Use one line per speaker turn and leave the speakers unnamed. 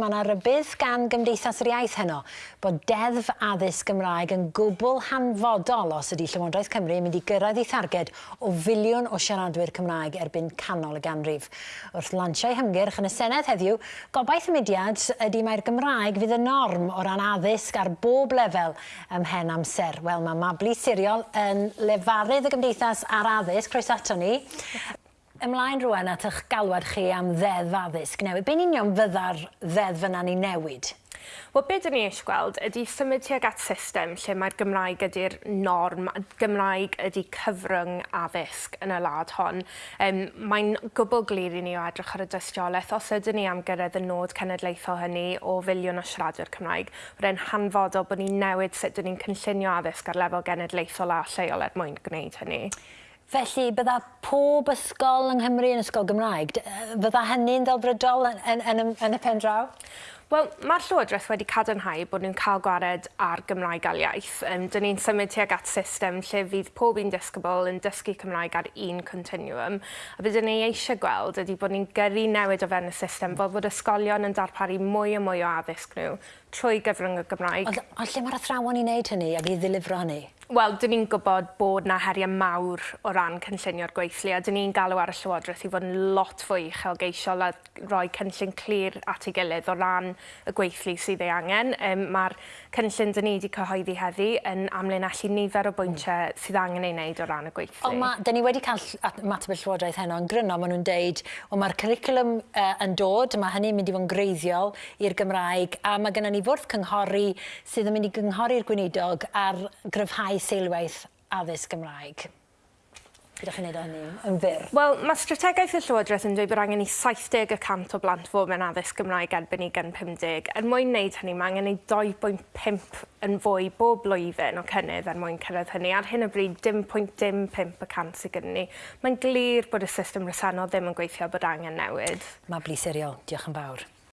mae yna rybydd gan Gymdeithas yr Iaith heno bod deddf addysg Gymraeg yn gwbl hanfodol os ydy Llywodraeth Cymru yn mynd i gyrraedd ei tharged o filiwn o siaradwyr Cymraeg erbyn canol y ganrif. Wrth lansio'i hymgyrch yn y Senedd heddiw, gobaith y mudiad ydy mae'r Gymraeg fydd y norm o ran addysg ar bob lefel ymhen amser. Wel, mae Mabli Siriol yn lefarydd y Gymdeithas ar addysg, croes ato ni. Ymlaen rwan at eich galwad chi am ddeddf addysg newid. Be'n union fydda'r ddeddf yna ni newid?
Wel, beth dyn ni eisiau gweld ydy symud tuag at system lle mae'r Gymraeg ydy'r norm, Gymraeg ydy cyfrwng addysg yn y lad hon. Um, mae'n gwbl glir i ni o edrych ar y dystiolaeth os ydyn ni am gyrraedd y nod cenedlaethol hynny o filiwn o siaradwyr Cymraeg. Wedi'n hanfodol bod ni'n newid sut dyn ni'n cynllunio addysg ar lefel genedlaethol a lleol er mwyn gwneud hynny.
Felly bydda pob ysgol yng Nghymru yn ysgol Gymraeg dy- fydda hynny'n ddelfrydol yn yn yn yn y pen draw?
Wel, mae'r Llywodraeth wedi cadarnhau bod nhw'n cael gwared ar Gymraeg al iaith. Um, Dyn ni'n symud tuag at system lle fydd pob un disgybl yn dysgu Cymraeg ar un continuum. A bydden ni eisiau gweld ydy bod ni'n gyrru newid o fewn y system fel bod ysgolion yn darparu mwy a mwy o addysg nhw trwy gyfrwng y Gymraeg.
Ond, ond lle mae'r athrawon i wneud hynny ac i ddilifro hynny?
Wel, dyn ni'n gwybod bod na heriau mawr o ran cynllunio'r gweithlu a dyn ni'n galw ar y Llywodraeth i fod yn lot fwy uchelgeisiol a rhoi cynllun clir at ei gilydd o ran y gweithlu sydd ei angen. Um, Mae'r cynllun dyn ni wedi cyhoeddi heddi yn amlinellu nifer o bwyntiau mm. sydd angen ei wneud o ran y gweithlu.
Ond ma, dyn ni wedi cael mateb y Llywodraeth heno yn gryno, maen nhw'n deud, o mae'r curriculum uh, yn dod, mae hynny'n mynd i fod yn greiddiol i'r Gymraeg, a mae gennym ni fwrdd cynghori sydd yn mynd i gynghori'r gweinidog ar gryfhau seilwaith addysg Gymraeg gyda chi'n neud o hynny yn fyr?
Wel, mae strategaeth y Llywodraeth yn dweud bod angen i 70% o blant fod mewn addysg Gymraeg erbyn i gan 50. Er mwyn wneud hynny, mae angen i 2.5 yn fwy bob blwyddyn o cynnydd er mwyn cyrraedd hynny. Ar hyn o bryd, dim 0.5% sydd gyda ni. Mae'n glir bod y system resennol ddim yn gweithio bod angen newid.
Mae bliseriol. Diolch yn fawr.